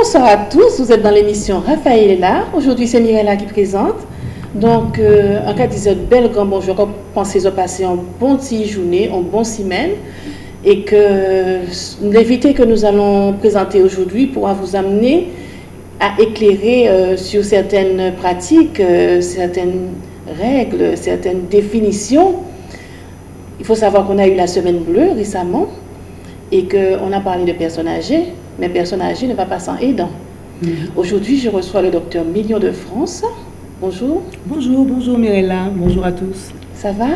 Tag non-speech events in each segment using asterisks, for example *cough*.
Bonsoir à tous, vous êtes dans l'émission Raphaël est là. Aujourd'hui, c'est Mirella qui présente. Donc, euh, en cas de bel grand bonjour, pensez au passer en bon petit journée, en bon semaine. Et que l'invité que nous allons présenter aujourd'hui pourra vous amener à éclairer euh, sur certaines pratiques, euh, certaines règles, certaines définitions. Il faut savoir qu'on a eu la semaine bleue récemment et qu'on a parlé de personnes âgées, mais personnes âgées ne va pas sans aidant. Mm-hmm. Aujourd'hui, je reçois le docteur Million de France. Bonjour. Bonjour, bonjour Mirella, bonjour à tous. Ça va?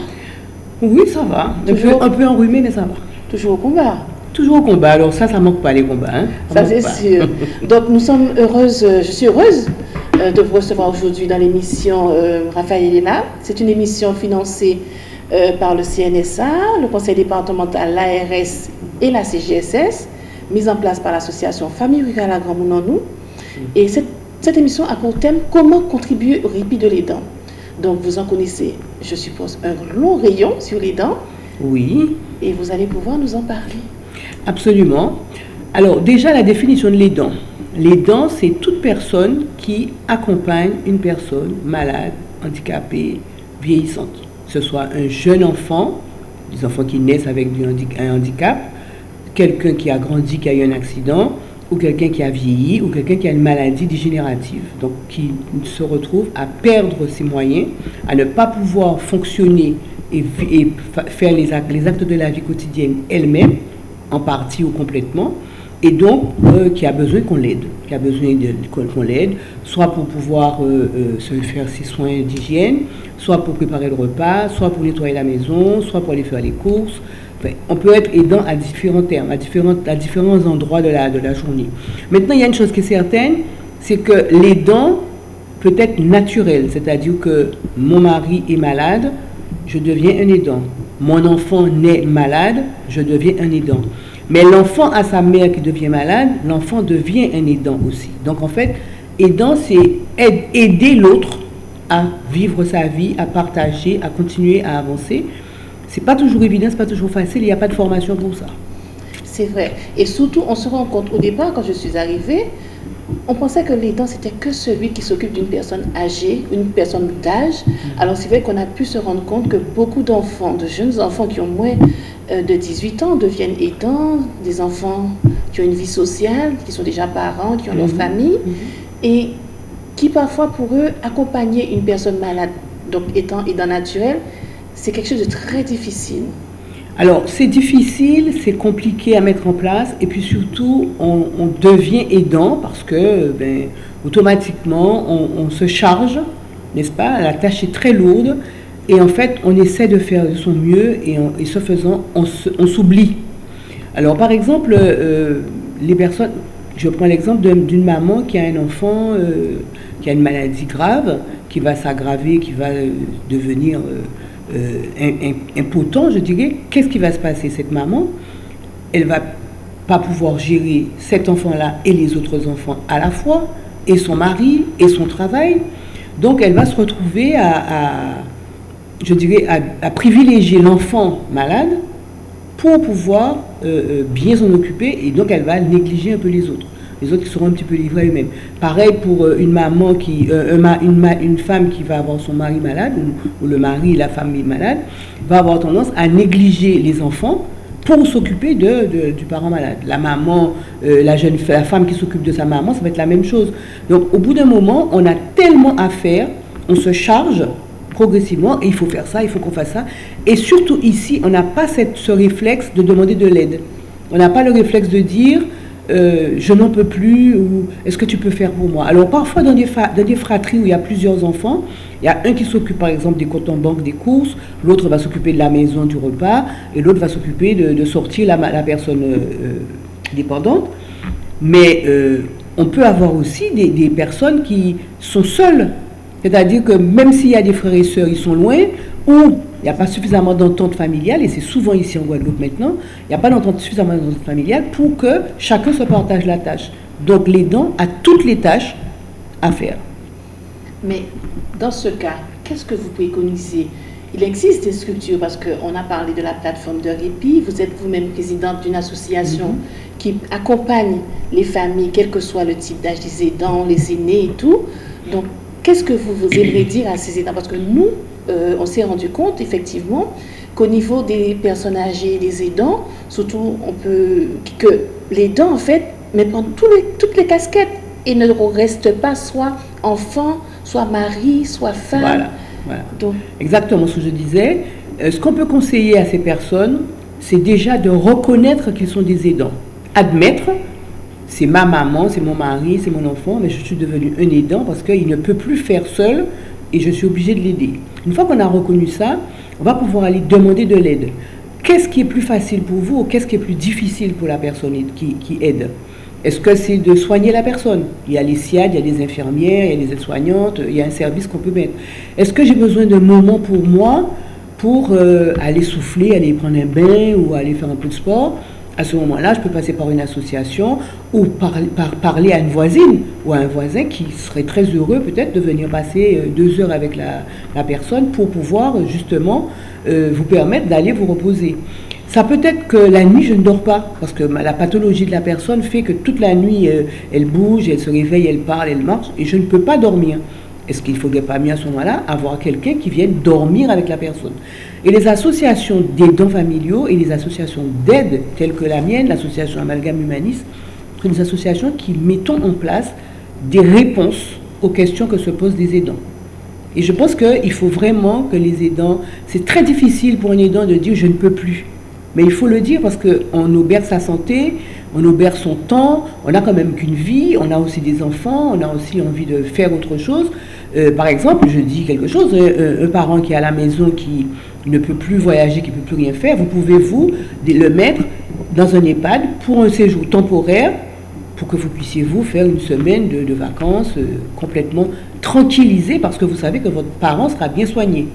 Oui, ça va. Toujours... Un, peu, enrhumé, mais ça va. Toujours au combat? Toujours au combat, alors ça, ça manque pas les combats. Hein. Ça, c'est sûr. *laughs* Donc nous sommes heureuses, je suis heureuse euh, de vous recevoir aujourd'hui dans l'émission euh, Raphaël Elena. C'est une émission financée euh, par le CNSA, le Conseil départemental, l'ARS et la CGSS, mise en place par l'association Famille Rurale à Grand Mounounou. Et cette, cette, émission a pour thème Comment contribuer au répit de les dents. Donc vous en connaissez, je suppose, un long rayon sur les dents. Oui. Et vous allez pouvoir nous en parler. Absolument. Alors déjà la définition de les dents. Les dents, c'est toute personne qui accompagne une personne malade, handicapée, vieillissante. Que ce soit un jeune enfant, des enfants qui naissent avec un handicap, quelqu'un qui a grandi, qui a eu un accident, ou quelqu'un qui a vieilli, ou quelqu'un qui a une maladie dégénérative, donc qui se retrouve à perdre ses moyens, à ne pas pouvoir fonctionner et, faire les actes, les actes de la vie quotidienne elle-même, en partie ou complètement, et donc euh, qui a besoin qu'on l'aide, qui a besoin qu'on l'aide, soit pour pouvoir euh, euh, se faire ses soins d'hygiène, soit pour préparer le repas, soit pour nettoyer la maison, soit pour aller faire les courses, on peut être aidant à différents termes, à, à différents endroits de la, de la journée. Maintenant, il y a une chose qui est certaine, c'est que l'aidant peut être naturel, c'est-à-dire que mon mari est malade, je deviens un aidant. Mon enfant naît malade, je deviens un aidant. Mais l'enfant a sa mère qui devient malade, l'enfant devient un aidant aussi. Donc en fait, aidant, c'est aider l'autre à vivre sa vie, à partager, à continuer à avancer. C'est pas toujours évident, c'est pas toujours facile, il n'y a pas de formation pour ça. C'est vrai. Et surtout, on se rend compte au départ, quand je suis arrivée, on pensait que l'aidant, c'était que celui qui s'occupe d'une personne âgée, une personne d'âge. Alors c'est vrai qu'on a pu se rendre compte que beaucoup d'enfants, de jeunes enfants qui ont moins euh, de 18 ans deviennent aidants, des enfants qui ont une vie sociale, qui sont déjà parents, qui ont leur mm-hmm. famille, mm-hmm. et qui parfois pour eux, accompagner une personne malade, donc étant aidant naturel, c'est quelque chose de très difficile. Alors, c'est difficile, c'est compliqué à mettre en place, et puis surtout, on, devient aidant parce que, ben, automatiquement, on, se charge, n'est-ce pas? La tâche est très lourde, et en fait, on essaie de faire de son mieux, et, ce faisant, on s'oublie. Alors, par exemple, euh, les personnes, je prends l'exemple d'une maman qui a un enfant euh, qui a une maladie grave, qui va s'aggraver, qui va euh, devenir impotent, je dirais, qu'est-ce qui va se passer? Cette maman, elle va pas pouvoir gérer cet enfant-là et les autres enfants à la fois, et son mari, et son travail. Donc elle va se retrouver à, je dirais, à, privilégier l'enfant malade pour pouvoir euh, euh, bien s'en occuper, et donc elle va négliger un peu les autres les autres seront un petit peu livrés eux-mêmes. Pareil pour euh, une maman qui, euh, une, une, femme qui va avoir son mari malade, ou, le mari la femme malade, va avoir tendance à négliger les enfants pour s'occuper de, du parent malade. La maman, euh, la jeune la femme qui s'occupe de sa maman, ça va être la même chose. Donc au bout d'un moment, on a tellement à faire, on se charge progressivement et il faut faire ça, il faut qu'on fasse ça. Et surtout ici, on n'a pas ce réflexe de demander de l'aide. On n'a pas le réflexe de dire euh, je n'en peux plus ou est-ce que tu peux faire pour moi? Alors parfois dans des, dans fratries où il y a plusieurs enfants, il y a un qui s'occupe par exemple des comptes en banque, des courses, l'autre va s'occuper de la maison, du repas, et l'autre va s'occuper de, sortir la, la personne euh, euh, dépendante. Mais on peut avoir aussi des, des personnes qui sont seules, c'est-à-dire que même s'il y a des frères et sœurs, ils sont loin, ou il n'y a pas suffisamment d'entente familiale, et c'est souvent ici en Guadeloupe maintenant, il n'y a pas d'entente suffisamment d'entente familiale pour que chacun se partage la tâche. Donc l'aidant a toutes les tâches à faire. Mais dans ce cas, qu'est-ce que vous préconisez? Il existe des structures parce qu'on a parlé de la plateforme de répit. Vous êtes vous-même présidente d'une association mhm. qui accompagne les familles, quel que soit le type d'âge des aidants, les aînés et tout. Donc, qu'est-ce que vous, vous aimeriez dire à ces aidants? Parce que nous, euh, on s'est rendu compte effectivement qu'au niveau des personnes âgées, des aidants, surtout, on peut que les dents en fait mais prendre toutes les casquettes et ne reste pas soit enfant, soit mari, soit femme. Voilà. Donc, Exactement ce que je disais. Euh, ce qu'on peut conseiller à ces personnes, c'est déjà de reconnaître qu'ils sont des aidants. Admettre, c'est ma maman, c'est mon mari, c'est mon enfant, mais je suis devenu un aidant parce qu'il ne peut plus faire seul et je suis obligé de l'aider. Une fois qu'on a reconnu ça, on va pouvoir aller demander de l'aide. Qu'est-ce qui est plus facile pour vous ou qu'est-ce qui est plus difficile pour la personne qui, aide? Est-ce que c'est de soigner la personne? Il y a les SIAD, il y a des infirmières, il y a des aides-soignantes, il y a un service qu'on peut mettre. Est-ce que j'ai besoin d'un moment pour moi pour euh, aller souffler, aller prendre un bain ou aller faire un peu de sport? À ce moment-là, je peux passer par une association ou par, parler à une voisine ou à un voisin qui serait très heureux peut-être de venir passer euh, deux heures avec la, personne pour pouvoir justement euh, vous permettre d'aller vous reposer. Ça peut être que la nuit, je ne dors pas, parce que la pathologie de la personne fait que toute la nuit, euh, elle bouge, elle se réveille, elle parle, elle marche, et je ne peux pas dormir. Est-ce qu'il ne faudrait pas mieux à ce moment-là avoir quelqu'un qui vienne dormir avec la personne? Et les associations d'aidants familiaux et les associations d'aide, telles que la mienne, l'association Amalgame Humaniste, sont des associations qui mettons en place des réponses aux questions que se posent des aidants. Et je pense qu'il faut vraiment que les aidants, c'est très difficile pour un aidant de dire je ne peux plus. Mais il faut le dire parce qu'on auberge sa santé, on auberge son temps, on a quand même qu'une vie, on a aussi des enfants, on a aussi envie de faire autre chose. Euh, par exemple, je dis quelque chose, un, parent qui est à la maison, qui ne peut plus voyager, qui ne peut plus rien faire, vous pouvez vous le mettre dans un EHPAD pour un séjour temporaire pour que vous puissiez vous faire une semaine de, vacances euh, complètement tranquillisé parce que vous savez que votre parent sera bien soigné.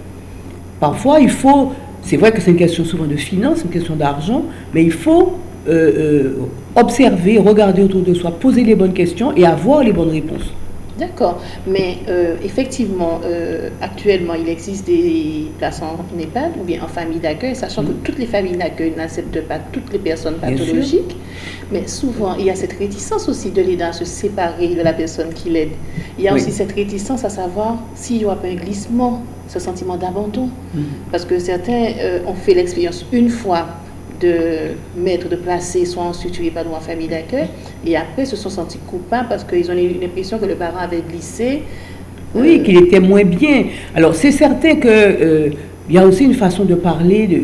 Parfois, il faut c'est vrai que c'est une question souvent de finances, une question d'argent, mais il faut euh, euh, observer, regarder autour de soi, poser les bonnes questions et avoir les bonnes réponses. D'accord, mais euh, effectivement, actuellement, il existe des places en EHPAD ou bien en famille d'accueil, sachant que mm. toutes les familles d'accueil n'acceptent pas toutes les personnes pathologiques, mais souvent, il y a cette réticence aussi de l'aidant à se séparer de la personne qui l'aide. Il y a aussi cette réticence à savoir s'il y aura pas un glissement ce sentiment d'abandon. Mm. Parce que certains euh, ont fait l'expérience une fois de mettre, de placer soit structure pas ou en famille d'accueil, et après se sont sentis coupables parce qu'ils ont eu l'impression que le parent avait glissé. Oui, qu'il était moins bien. Alors c'est certain que euh, il y a aussi une façon de parler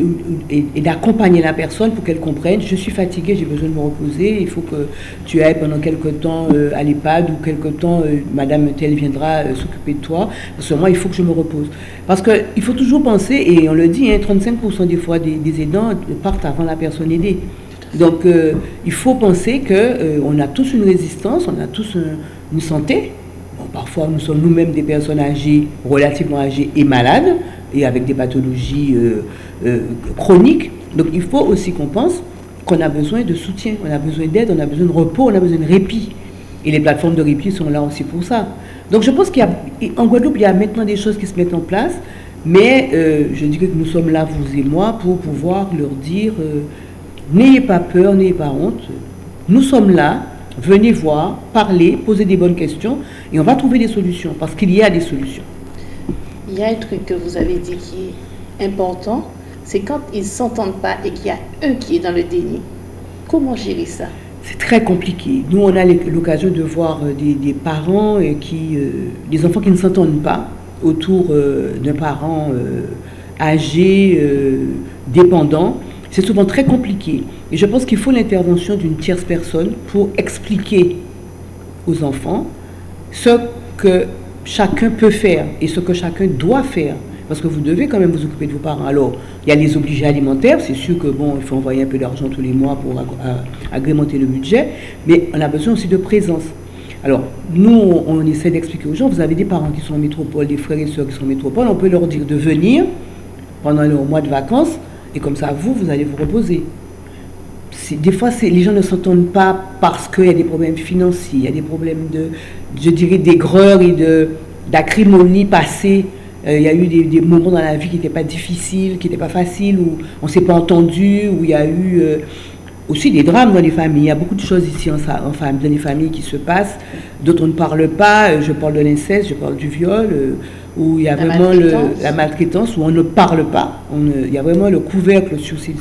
et, d'accompagner la personne pour qu'elle comprenne. Je suis fatiguée, j'ai besoin de me reposer. Il faut que tu ailles pendant quelque temps euh, à l'EHPAD ou quelque temps, euh, Madame telle viendra euh, s'occuper de toi. Parce que moi, il faut que je me repose. Parce qu'il faut toujours penser, et on le dit, 35% hein, des fois des, aidants partent avant la personne aidée. Donc il faut penser qu'on a tous une résistance, on a tous une santé. parfois, nous sommes nous-mêmes des personnes âgées, relativement âgées et malades et avec des pathologies euh, euh, chroniques. Donc il faut aussi qu'on pense qu'on a besoin de soutien, on a besoin d'aide, on a besoin de repos, on a besoin de répit. Et les plateformes de répit sont là aussi pour ça. Donc je pense qu'en Guadeloupe, il y a maintenant des choses qui se mettent en place, mais euh, je dis que nous sommes là, vous et moi, pour pouvoir leur dire, n'ayez pas peur, n'ayez pas honte, nous sommes là, venez voir, parler, poser des bonnes questions, et on va trouver des solutions, parce qu'il y a des solutions il y a un truc que vous avez dit qui est important, c'est quand ils ne s'entendent pas et qu'il y a un qui est dans le déni. Comment gérer ça? C'est très compliqué. Nous, on a l'occasion de voir euh, des, parents et qui, euh, des enfants qui ne s'entendent pas autour euh, d'un parent âgé, dépendant. C'est souvent très compliqué. Et je pense qu'il faut l'intervention d'une tierce personne pour expliquer aux enfants ce que chacun peut faire et ce que chacun doit faire. Parce que vous devez quand même vous occuper de vos parents. Alors, il y a les obligés alimentaires, c'est sûr que bon, il faut envoyer un peu d'argent tous les mois pour agrémenter le budget, mais on a besoin aussi de présence. Alors, nous, on, essaie d'expliquer aux gens, vous avez des parents qui sont en métropole, des frères et sœurs qui sont en métropole, on peut leur dire de venir pendant le mois de vacances, et comme ça, vous, vous allez vous reposer. Des fois, les gens ne s'entendent pas parce qu'il y a des problèmes financiers, il y a des problèmes de, je dirais, d'aigreur et d'acrimonie passée il y a eu des, moments dans la vie qui n'étaient pas difficiles, qui n'étaient pas faciles, où on ne s'est pas entendu, où il y a eu aussi des drames dans les familles. Il y a beaucoup de choses ici en, dans les familles qui se passent, dont on ne parle pas. Je parle de l'inceste, je parle du viol, où il y a vraiment la maltraitance, où on ne parle pas. il y a vraiment le couvercle sur ces,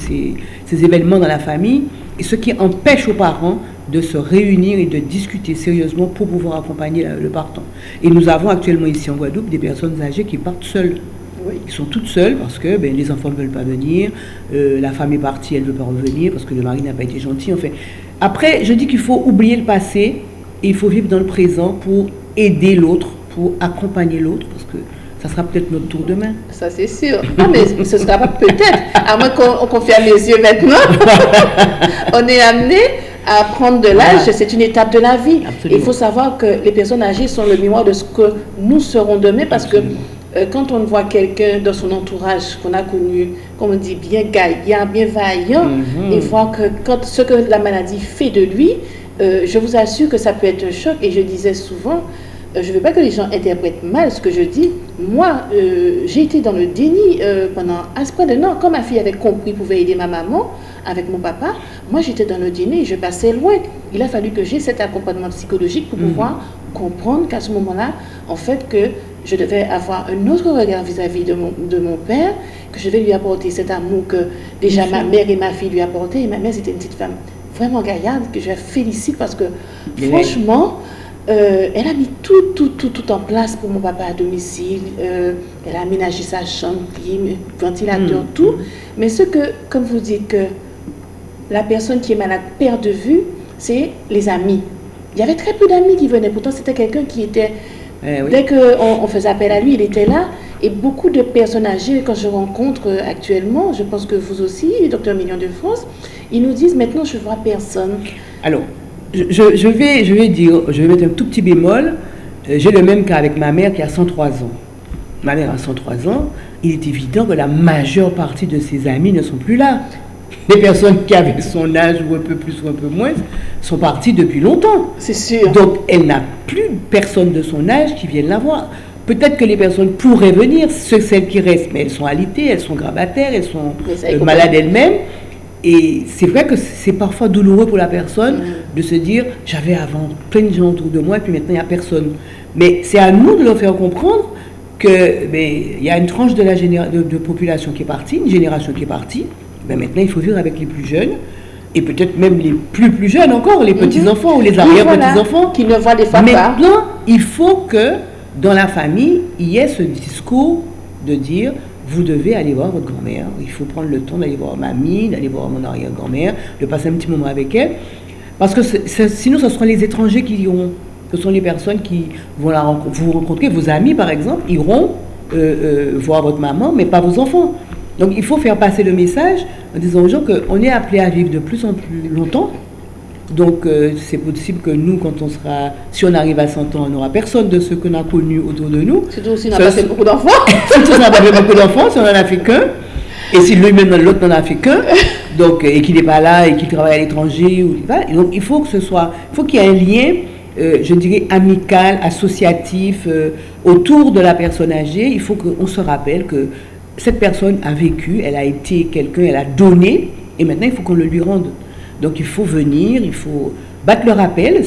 ces, événements dans la famille, et ce qui empêche aux parents de se réunir et de discuter sérieusement pour pouvoir accompagner le partant. Et nous avons actuellement ici en Guadeloupe des personnes âgées qui partent seules. Oui. Ils sont toutes seules parce que ben, les enfants ne veulent pas venir, euh, la femme est partie, elle ne veut pas revenir parce que le mari n'a pas été gentil. En fait. Après, je dis qu'il faut oublier le passé et il faut vivre dans le présent pour aider l'autre, pour accompagner l'autre, parce que ça sera peut-être notre tour demain. Ça, c'est sûr. Non, mais *laughs* ce sera pas peut-être, à moins qu'on ferme les yeux maintenant. *laughs* on est amené à prendre de l'âge, c'est une étape de la vie. Il faut savoir que les personnes âgées sont le mémoire de ce que nous serons demain parce que euh, quand on voit quelqu'un dans son entourage qu'on a connu, comme on dit, bien gaillant, bien vaillant, mhm. il voit que quand ce que la maladie fait de lui, euh, je vous assure que ça peut être un choc. Et je disais souvent, je ne veux pas que les gens interprètent mal ce que je dis. Moi, j'ai été dans le déni pendant un ce point de non. Quand ma fille avait compris, pouvait aider ma maman, avec mon papa, moi j'étais dans le et je passais loin. Il a fallu que j'ai cet accompagnement psychologique pour mhm. pouvoir comprendre qu'à ce moment-là, en fait, que je devais avoir un autre regard vis-à-vis de, mon, de mon père, que je devais lui apporter cet amour que déjà ma mère et ma fille lui apportaient. Et ma mère, c'était une petite femme vraiment gaillarde que je félicite parce que franchement, euh, elle a mis tout, tout, tout, tout en place pour mon papa à domicile. Euh, elle a aménagé sa chambre, ventilateur, mm. tout. Mais ce que, comme vous dites, que la personne qui est malade perd de vue, c'est les amis. Il y avait très peu d'amis qui venaient. Pourtant, c'était quelqu'un qui était... Eh dès qu'on on faisait appel à lui, il était là. Et beaucoup de personnes âgées, quand je rencontre actuellement, je pense que vous aussi, docteur Million de France, ils nous disent maintenant, je vois personne. Alors, je, vais, je vais dire, je vais mettre un tout petit bémol. Euh, j'ai le même cas avec ma mère qui a 103 ans. Ma mère a 103 ans. Il est évident que la majeure partie de ses amis ne sont plus là. *laughs* Les personnes qui avaient son âge ou un peu plus ou un peu moins sont parties depuis longtemps. C'est sûr. Donc elle n'a plus personne de son âge qui vienne la voir. Peut-être que les personnes pourraient venir, celles qui restent, mais elles sont alitées, elles sont grabataires, elles sont euh, malades elles-mêmes. Et c'est vrai que c'est parfois douloureux pour la personne mm. de se dire j'avais avant plein de gens autour de moi et puis maintenant il n'y a personne. Mais c'est à nous de leur faire comprendre qu'il ben, y a une tranche de la de population qui est partie, une génération qui est partie, ben maintenant, il faut vivre avec les plus jeunes et peut-être même les plus plus jeunes encore, les mhm. petits-enfants ou les arrière-petits-enfants. Qui ne voient des fois Maintenant, il faut que dans la famille, il y ait ce discours de dire vous devez aller voir votre grand-mère. Il faut prendre le temps d'aller voir mamie, d'aller voir mon arrière-grand-mère, de passer un petit moment avec elle. Parce que sinon, ce seront les étrangers qui iront. Ce sont les personnes qui vont la, vous rencontrer. Vos amis, par exemple, iront euh, euh, voir votre maman, mais pas vos enfants. Donc il faut faire passer le message en disant aux gens qu'on est appelé à vivre de plus en plus longtemps. Donc euh, c'est possible que nous, quand on sera, si on arrive à 100 ans, on n'aura personne de ceux qu'on a connus autour de nous. Surtout si on n'a pas fait beaucoup d'enfants. *laughs* Surtout si on n'a pas fait beaucoup d'enfants, si on n'en a fait qu'un. Et si lui-même, l'autre n'en a fait qu'un, *laughs* donc, et qu'il n'est pas là et qu'il travaille à l'étranger. Donc il faut que ce soit, il faut qu'il y ait un lien, euh, je dirais, amical, associatif, euh, autour de la personne âgée. Il faut qu'on se rappelle que cette personne a vécu, elle a été quelqu'un, elle a donné, et maintenant il faut qu'on le lui rende. Donc il faut venir, il faut battre le rappel.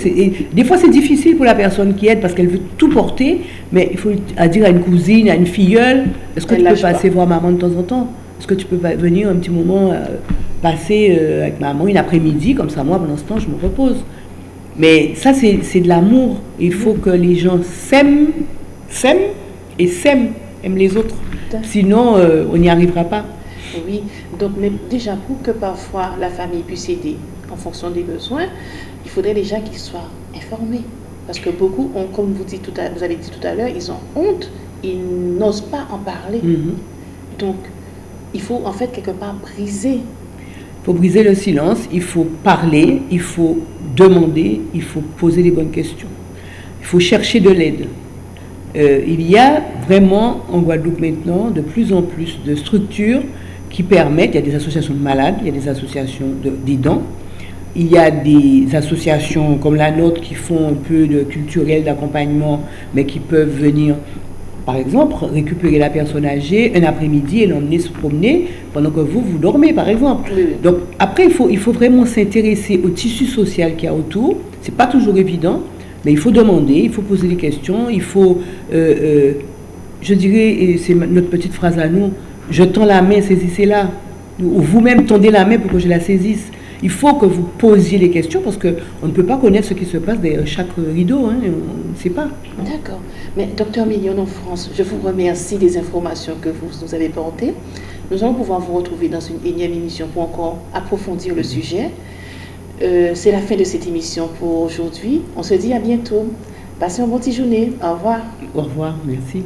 des fois c'est difficile pour la personne qui aide parce qu'elle veut tout porter, mais il faut dire à une cousine, à une filleule, est-ce que tu peux passer voir maman de temps en temps? Est-ce que tu peux venir un petit moment euh, passer euh, avec maman une après-midi, comme ça moi pendant ce temps je me repose. Mais ça c'est de l'amour. Il faut que les gens s'aiment, s'aiment et s'aiment, aiment les autres. Sinon, euh, on n'y arrivera pas. Oui, donc mais déjà pour que parfois la famille puisse aider en fonction des besoins, il faudrait déjà qu'ils soient informés. Parce que beaucoup ont, comme vous, dites tout à, vous avez dit tout à l'heure, ils ont honte, ils n'osent pas en parler. Mhm. Donc, il faut en fait quelque part briser. Il faut briser le silence, il faut parler, il faut demander, il faut poser les bonnes questions. Il faut chercher de l'aide. Euh, il y a vraiment en Guadeloupe maintenant de plus en plus de structures qui permettent, il y a des associations de malades, il y a des associations d'aidants, il y a des associations comme la nôtre qui font un peu de culturel, d'accompagnement, mais qui peuvent venir par exemple, récupérer la personne âgée un après-midi et l'emmener se promener pendant que vous, vous dormez, par exemple. Donc, après, il faut, il faut vraiment s'intéresser au tissu social qu'il y a autour. Ce n'est pas toujours évident, mais il faut demander, il faut poser des questions, il faut, euh, euh, je dirais, et c'est notre petite phrase à nous, je tends la main, saisissez-la. Ou vous-même tendez la main pour que je la saisisse. Il faut que vous posiez les questions parce qu'on ne peut pas connaître ce qui se passe derrière chaque rideau. Hein, on ne sait pas. D'accord. Mais docteur Million en France, je vous remercie des informations que vous nous avez portées. Nous allons pouvoir vous retrouver dans une énième émission pour encore approfondir le sujet. Euh, c'est la fin de cette émission pour aujourd'hui. On se dit à bientôt. Passez une bonne journée. Au revoir. Au revoir. Merci.